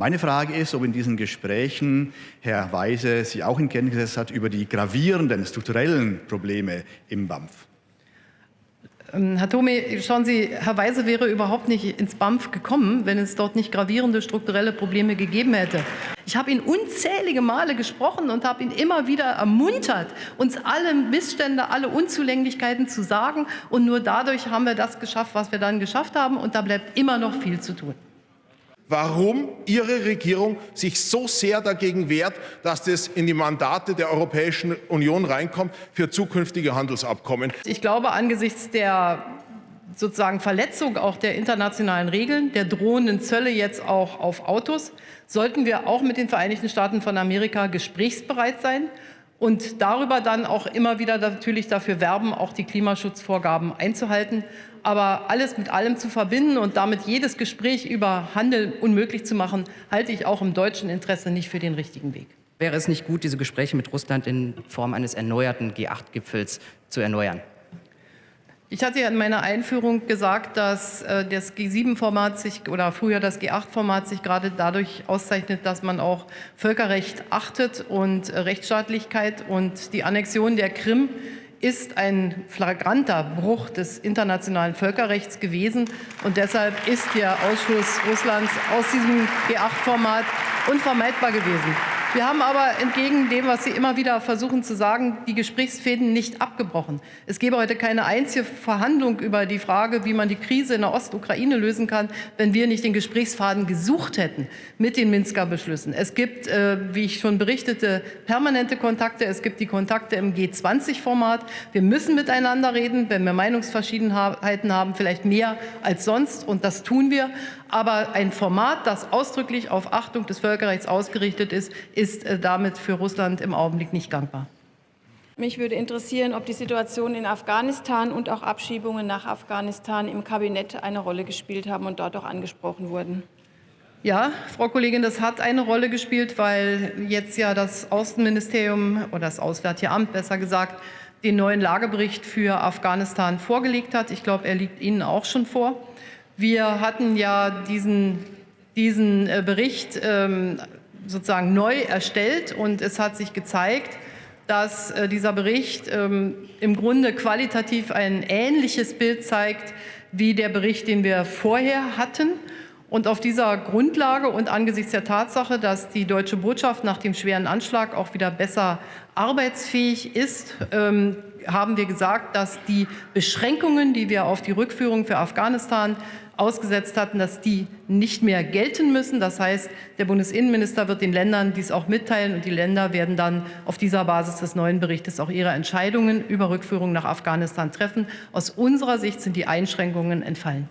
Meine Frage ist, ob in diesen Gesprächen Herr Weise sich auch in Kenntnis hat über die gravierenden strukturellen Probleme im BAMF. Ähm, Herr Thome, schauen Sie, Herr Weise wäre überhaupt nicht ins BAMF gekommen, wenn es dort nicht gravierende strukturelle Probleme gegeben hätte. Ich habe ihn unzählige Male gesprochen und habe ihn immer wieder ermuntert, uns alle Missstände, alle Unzulänglichkeiten zu sagen. Und nur dadurch haben wir das geschafft, was wir dann geschafft haben. Und da bleibt immer noch viel zu tun warum Ihre Regierung sich so sehr dagegen wehrt, dass das in die Mandate der Europäischen Union reinkommt für zukünftige Handelsabkommen. Ich glaube, angesichts der sozusagen Verletzung auch der internationalen Regeln, der drohenden Zölle jetzt auch auf Autos, sollten wir auch mit den Vereinigten Staaten von Amerika gesprächsbereit sein und darüber dann auch immer wieder natürlich dafür werben, auch die Klimaschutzvorgaben einzuhalten. Aber alles mit allem zu verbinden und damit jedes Gespräch über Handel unmöglich zu machen, halte ich auch im deutschen Interesse nicht für den richtigen Weg. Wäre es nicht gut, diese Gespräche mit Russland in Form eines erneuerten G8-Gipfels zu erneuern? Ich hatte ja in meiner Einführung gesagt, dass äh, das G7-Format sich oder früher das G8-Format sich gerade dadurch auszeichnet, dass man auch Völkerrecht achtet und äh, Rechtsstaatlichkeit und die Annexion der Krim ist ein flagranter Bruch des internationalen Völkerrechts gewesen. Und deshalb ist der Ausschluss Russlands aus diesem G8-Format unvermeidbar gewesen. Wir haben aber entgegen dem, was Sie immer wieder versuchen zu sagen, die Gesprächsfäden nicht abgebrochen. Es gäbe heute keine einzige Verhandlung über die Frage, wie man die Krise in der Ostukraine lösen kann, wenn wir nicht den Gesprächsfaden gesucht hätten mit den Minsker Beschlüssen. Es gibt, äh, wie ich schon berichtete, permanente Kontakte. Es gibt die Kontakte im G20-Format. Wir müssen miteinander reden, wenn wir Meinungsverschiedenheiten haben, vielleicht mehr als sonst. Und das tun wir. Aber ein Format, das ausdrücklich auf Achtung des Völkerrechts ausgerichtet ist, ist äh, damit für Russland im Augenblick nicht gangbar. Mich würde interessieren, ob die Situation in Afghanistan und auch Abschiebungen nach Afghanistan im Kabinett eine Rolle gespielt haben und dort auch angesprochen wurden. Ja, Frau Kollegin, das hat eine Rolle gespielt, weil jetzt ja das Außenministerium oder das Auswärtige Amt besser gesagt den neuen Lagebericht für Afghanistan vorgelegt hat. Ich glaube, er liegt Ihnen auch schon vor. Wir hatten ja diesen, diesen äh, Bericht ähm, sozusagen neu erstellt und es hat sich gezeigt, dass äh, dieser Bericht ähm, im Grunde qualitativ ein ähnliches Bild zeigt wie der Bericht, den wir vorher hatten. Und auf dieser Grundlage und angesichts der Tatsache, dass die deutsche Botschaft nach dem schweren Anschlag auch wieder besser arbeitsfähig ist, ähm, haben wir gesagt, dass die Beschränkungen, die wir auf die Rückführung für Afghanistan ausgesetzt hatten, dass die nicht mehr gelten müssen. Das heißt, der Bundesinnenminister wird den Ländern dies auch mitteilen und die Länder werden dann auf dieser Basis des neuen Berichtes auch ihre Entscheidungen über Rückführung nach Afghanistan treffen. Aus unserer Sicht sind die Einschränkungen entfallen.